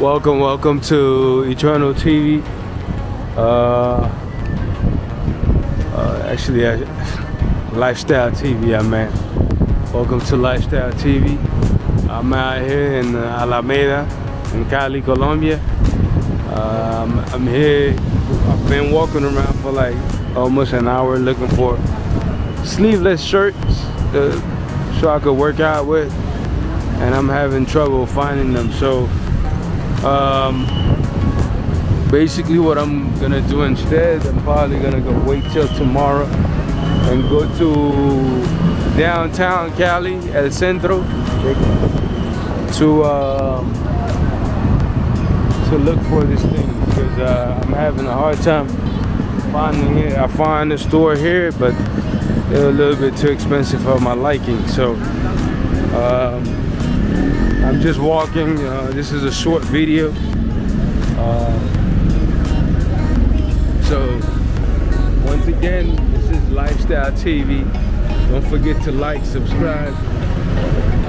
Welcome, welcome to Eternal TV. Uh, uh, actually, uh, Lifestyle TV, I meant. Welcome to Lifestyle TV. I'm out here in Alameda, in Cali, Colombia. Um, I'm here. I've been walking around for like almost an hour looking for sleeveless shirts so I could work out with, and I'm having trouble finding them. So um, basically what I'm gonna do instead I'm probably gonna go wait till tomorrow and go to downtown Cali El Centro to um, to look for this thing because uh, I'm having a hard time finding it. I find the store here but they're a little bit too expensive for my liking so um, I'm just walking. Uh, this is a short video. Uh, so once again, this is Lifestyle TV. Don't forget to like, subscribe,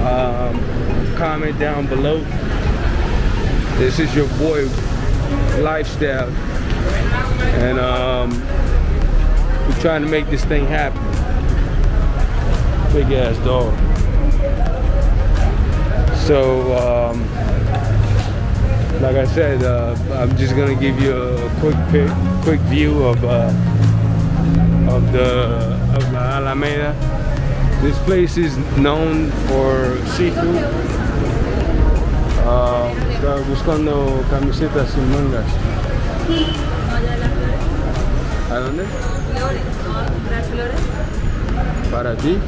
um, comment down below. This is your boy Lifestyle, and um, we're trying to make this thing happen. Big ass dog. So, um, like I said, uh, I'm just gonna give you a quick pic, quick view of uh, of the of La Alameda. This place is known for seafood. Uh, estaba buscando camisetas sin mangas. ¿A dónde? Flores, ¿no vas a comprar flores? ¿Para ti?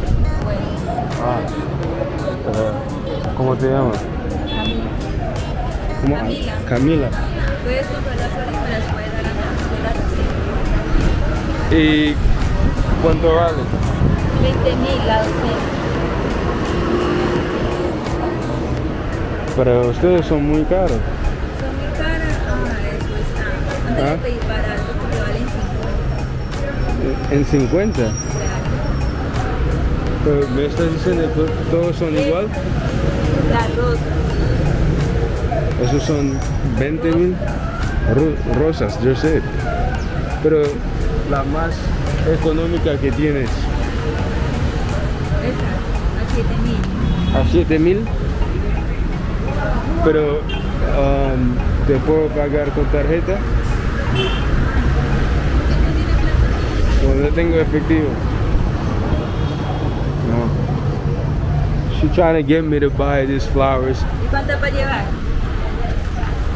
Ah. ¿Cómo te llamas? Camila. ¿Cómo? Camila. Camila. Puedes comprar las flores y me las puedes dar a las. ¿Y cuánto vale? 20 mil la. Pero ustedes son muy caros. Son muy caras. Ah, eso está. Antes Ah. de pedir barato porque valen 50. En 50. Claro. Pero me estás diciendo que todos son igual. Rosas. Esos son 20 mil rosas, yo sé. Pero la más económica que tienes Esa, a 7 mil. a 7 mil. Pero um, te puedo pagar con tarjeta. Cuando tengo efectivo. No. She trying to get me to buy these flowers. ¿Y cuántas para llevar?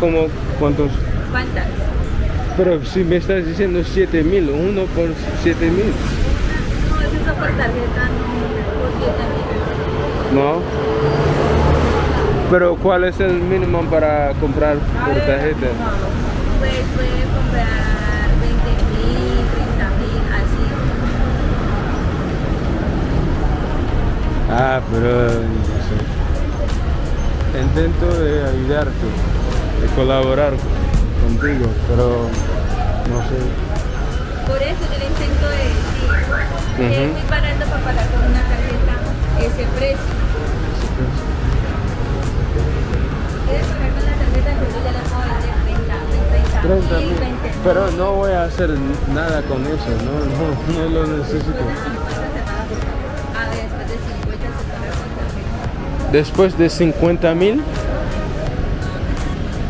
Como cuántos? ¿Cuántas? Pero si me estás diciendo 7 mil, uno por 7 mil. No, eso es por tarjeta, no por 7 mil. No. Pero ¿cuál es el mínimo para comprar A por tarjeta? Pues puede comprar 20 mil, 30 mil, así. Ah, pero no sé. Intento de ayudarte, de colaborar contigo, pero no sé. Por eso yo le intento de decir que es Ujú. muy barato para pagar con una tarjeta ese precio. Quieres pagar con la tarjeta, yo ya la puedo vender 30, 30 30 mil, mil. 20 mil. Pero no voy a hacer nada con eso, no, no, no lo necesito. Después de 50 mil,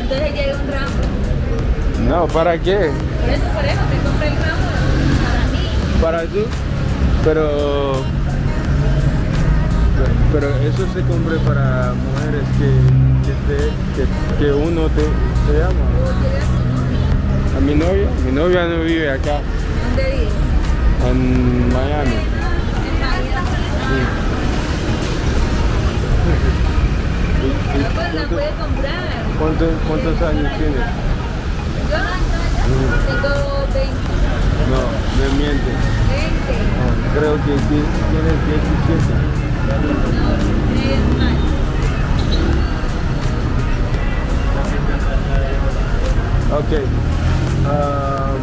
Entonces llega un ramo. no, ¿para qué? Por eso, por eso, te compré el ramo para mí. Para tú, pero pero eso se compra para mujeres que que, te- que, que uno te, te novio. A mi novia, mi novia no vive acá ¿Dónde vive? en Miami. Bien. ¿Y- y ¿Cuántos años tienes? Yo tengo 20. No, me mientes. 20. No, creo que ti- tienes 17. No, más. Ok. Um,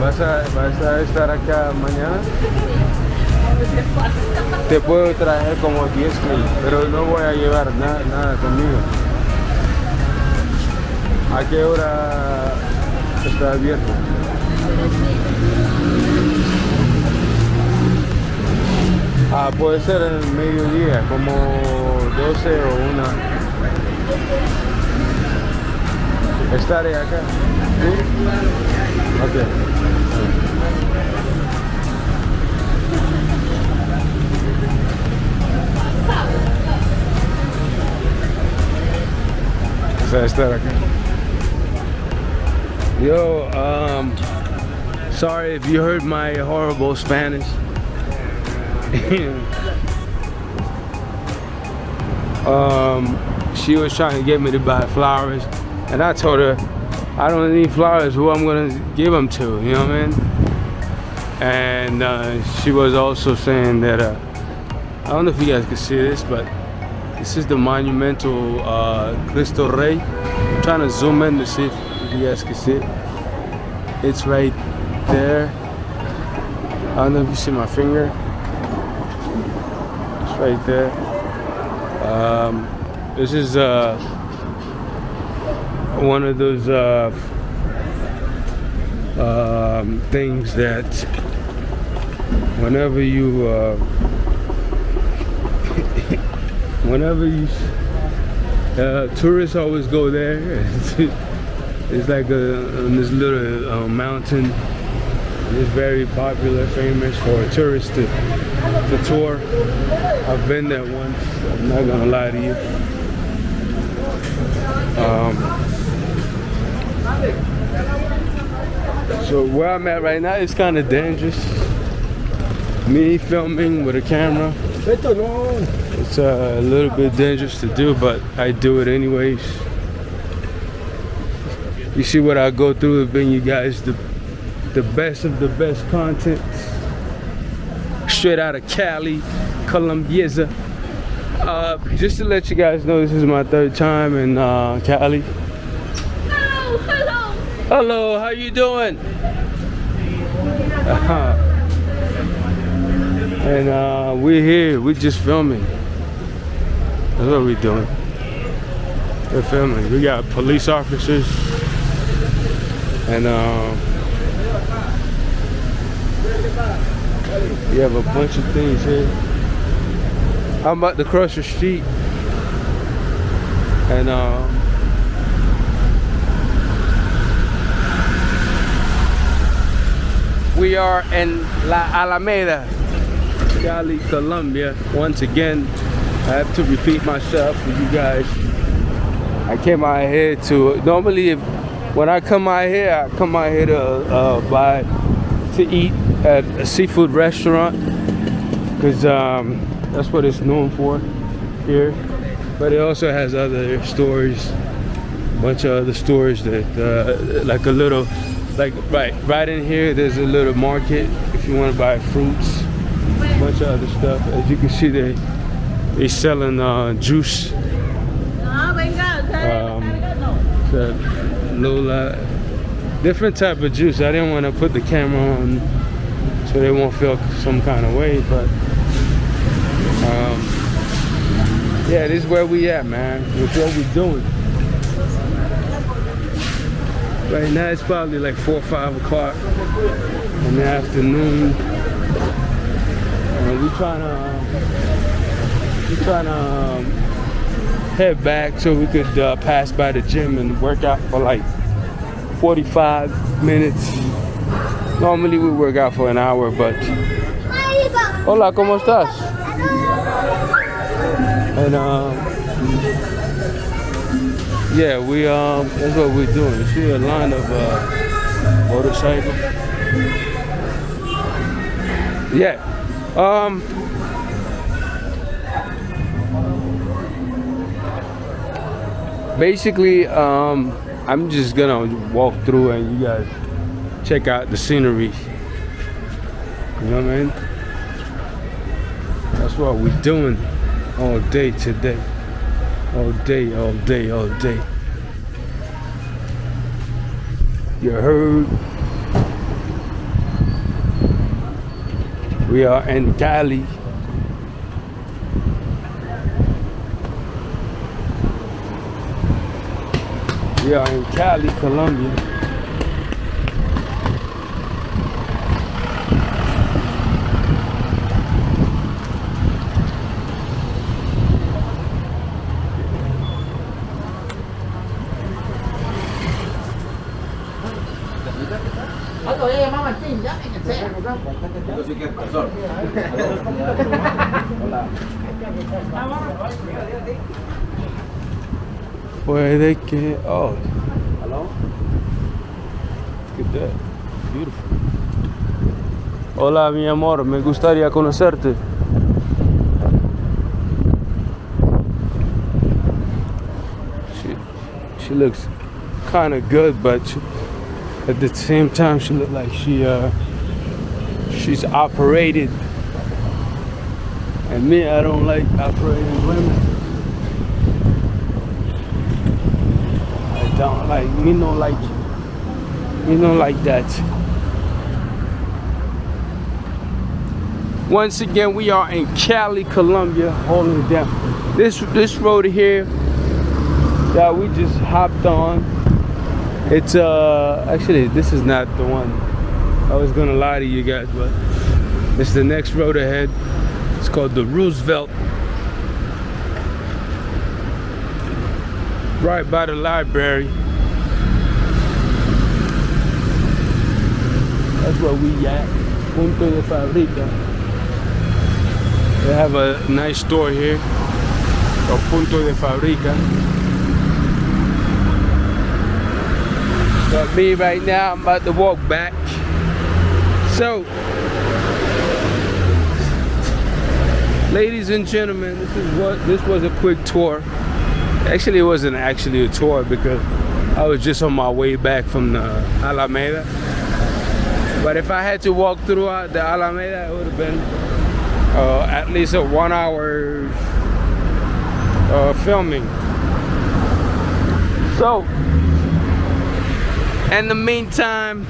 ¿vas, a, ¿Vas a estar acá mañana? Te puedo traer como 10 mil, pero no voy a llevar nada, nada conmigo. ¿A qué hora está abierto? Ah, puede ser en el mediodía, como 12 o 1. Estaré acá. ¿Sí? Yo, um, sorry if you heard my horrible Spanish. um, she was trying to get me to buy flowers, and I told her I don't need flowers. Who I'm gonna give them to? You know what I mean? And uh, she was also saying that uh, I don't know if you guys can see this, but this is the monumental uh, Cristo Rey. I'm trying to zoom in to see if you guys can see it. It's right there. I don't know if you see my finger. It's right there. Um, this is uh, one of those uh, um, things that whenever you uh, whenever you uh, tourists always go there it's like a, this little uh, mountain. It's very popular famous for tourists to, to tour. I've been there once I'm not gonna lie to you. Um, so where I'm at right now is kind of dangerous. Me filming with a camera it's uh, a little bit dangerous to do but I do it anyways you see what I go through to bring you guys the the best of the best content straight out of Cali Colombieza uh, just to let you guys know this is my third time in uh, Cali Hello, hello. hello how you doing uh-huh. and uh, we're here we're just filming that's what we're doing. We're filming we got police officers and um, we have a bunch of things here. I'm about to cross the street and um, we are in La Alameda Cali, Colombia once again I have to repeat myself for you guys. I came out here to normally if when I come out here I come out here to uh, buy to eat at a seafood restaurant. Because um, that's what it's known for here. But it also has other stores a bunch of other stores that uh, like a little like right right in here there's a little market if you want to buy fruits a bunch of other stuff. As you can see they they selling uh, juice. Usted Um, carga, no. the Lola. Different type of juice. I didn't want to put the camera on so they won't feel some kind of way but um, yeah this is where we at man. It's what we doing. Right now it's probably like four or five o'clock in the afternoon. And we trying to trying to um, head back so we could uh, pass by the gym and work out for like 45 minutes. Normally we work out for an hour, but hola, ¿cómo estás? And um, yeah, we um, that's what we're doing. You see a line of uh, motorcycles. Yeah. Um, basically um i'm just gonna walk through and you guys check out the scenery. You know what i mean? That's what we're doing all day today. All day all day all day. You heard? We are in Cali. We are in Cali, Colombia. Puede que. Oh. Hello? Look at that. Beautiful. Hola, mi amor. Me gustaría conocerte. She, she looks kind of good, but she, at the same time, she look like she uh, she's operated. And me, I don't like operating women. Don't like me, no like me, no like that. Once again, we are in Cali, Colombia, holding it down. This this road here that we just hopped on. It's uh actually this is not the one. I was gonna lie to you guys, but it's the next road ahead. It's called the Roosevelt. Right by the library. That's where we at. Punto de Fabrica. They have a nice store here. called Punto de Fabrica. But me right now, I'm about to walk back. So, ladies and gentlemen, this is what this was a quick tour. Actually, it wasn't actually a tour because I was just on my way back from the Alameda. But if I had to walk throughout the Alameda, it would have been uh, at least a one hour uh, filming. So, in the meantime,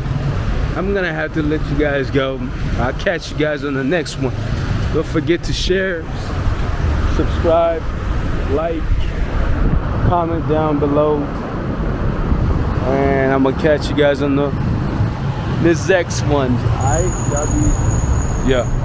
I'm gonna have to let you guys go. I'll catch you guys on the next one. Don't forget to share, subscribe, like, comment down below. And I'm gonna catch you guys on the this next one. I yeah.